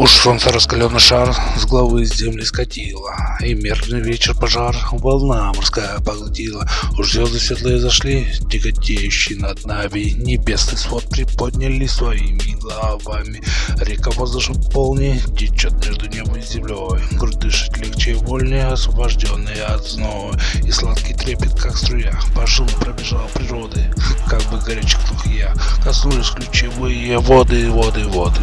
Уж солнце раскаленный шар с головы земли скатило, И мертвый вечер пожар волна морская поглотила. Уж звезды светлые зашли, тяготеющие над нами, Небесный свод приподняли своими головами. Река воздушем полни, течет между небом и землей, Грудь дышит легче и вольнее, освобожденные от зноя, И сладкий трепет, как струя, по жилу пробежал природа коснулись ключевые воды, воды, воды.